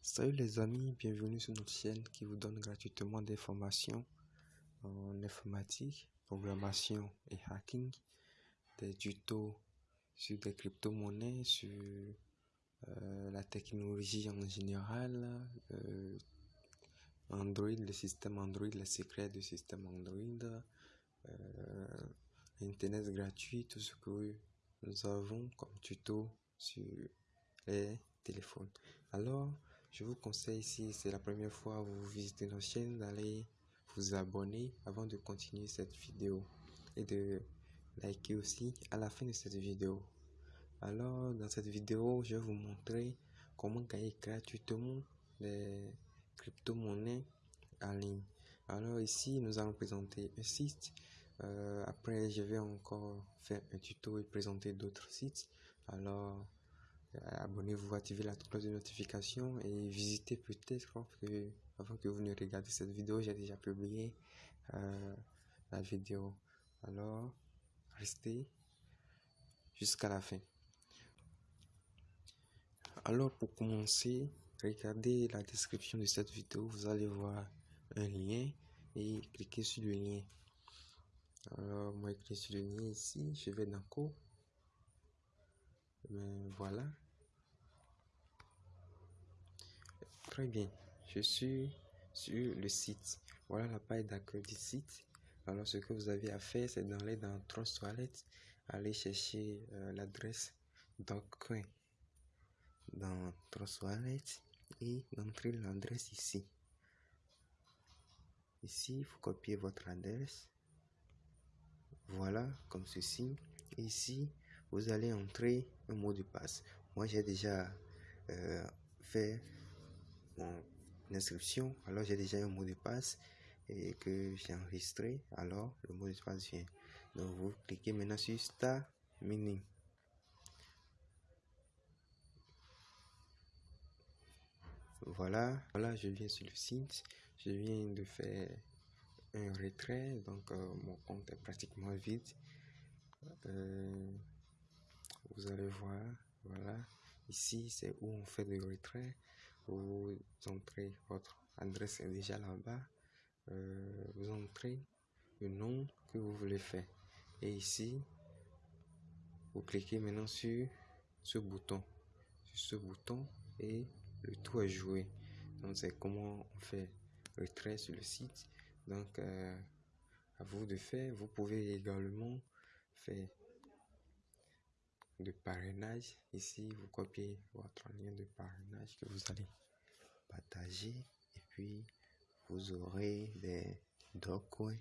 Salut les amis, bienvenue sur notre chaîne qui vous donne gratuitement des formations en informatique, programmation et hacking, des tutos sur des crypto-monnaies, sur euh, la technologie en général, euh, Android, le système Android, les secrets du système Android, euh, Internet gratuit, tout ce que nous avons comme tuto sur les téléphones. Alors, je vous conseille, si c'est la première fois que vous visitez notre chaîne, d'aller vous abonner avant de continuer cette vidéo et de liker aussi à la fin de cette vidéo. Alors, dans cette vidéo, je vais vous montrer comment gagner gratuitement des crypto-monnaies en ligne. Alors ici, nous allons présenter un site. Euh, après, je vais encore faire un tuto et présenter d'autres sites. Alors, abonnez-vous, activez la cloche de notification et visitez peut-être que avant que vous ne regardiez cette vidéo, j'ai déjà publié euh, la vidéo. Alors, restez jusqu'à la fin. Alors, pour commencer, regardez la description de cette vidéo. Vous allez voir un lien et cliquez sur le lien. Alors, moi, je clique sur le lien ici. Je vais dans cours. Ben, voilà. Très bien. Je suis sur le site. Voilà la page d'accueil du site. Alors, ce que vous avez à faire, c'est d'aller dans Trust Wallet, aller chercher euh, l'adresse coin dans Trust Wallet et d'entrer l'adresse ici. Ici, vous copiez votre adresse. Voilà, comme ceci. ici, vous allez entrer un mot de passe. Moi, j'ai déjà euh, fait mon inscription. Alors, j'ai déjà un mot de passe et que j'ai enregistré. Alors, le mot de passe vient. Donc, vous cliquez maintenant sur Start Mini. Voilà, voilà, je viens sur le site. Je viens de faire un retrait, donc euh, mon compte est pratiquement vide. Euh, vous allez voir, voilà, ici c'est où on fait le retrait. Vous entrez votre adresse est déjà là-bas. Euh, vous entrez le nom que vous voulez faire. Et ici, vous cliquez maintenant sur ce bouton, sur ce bouton et le tout est joué. Donc c'est comment on fait retrait sur le site. Donc euh, à vous de faire. Vous pouvez également faire de parrainage. Ici, vous copiez votre lien de parrainage que vous allez partager et puis vous aurez des documents.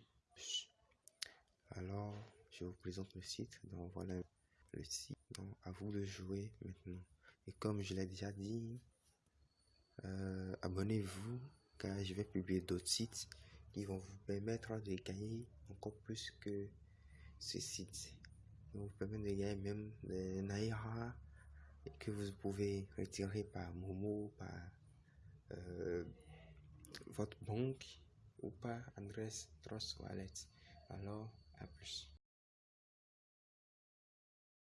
Alors, je vous présente le site. Donc voilà le site. Donc à vous de jouer maintenant. Et comme je l'ai déjà dit, euh, abonnez-vous car je vais publier d'autres sites qui vont vous permettre de gagner encore plus que ce site. Vous permettre de gagner même des Naira que vous pouvez retirer par Momo, par euh, votre banque ou par adresse Trust Wallet. Alors, à plus.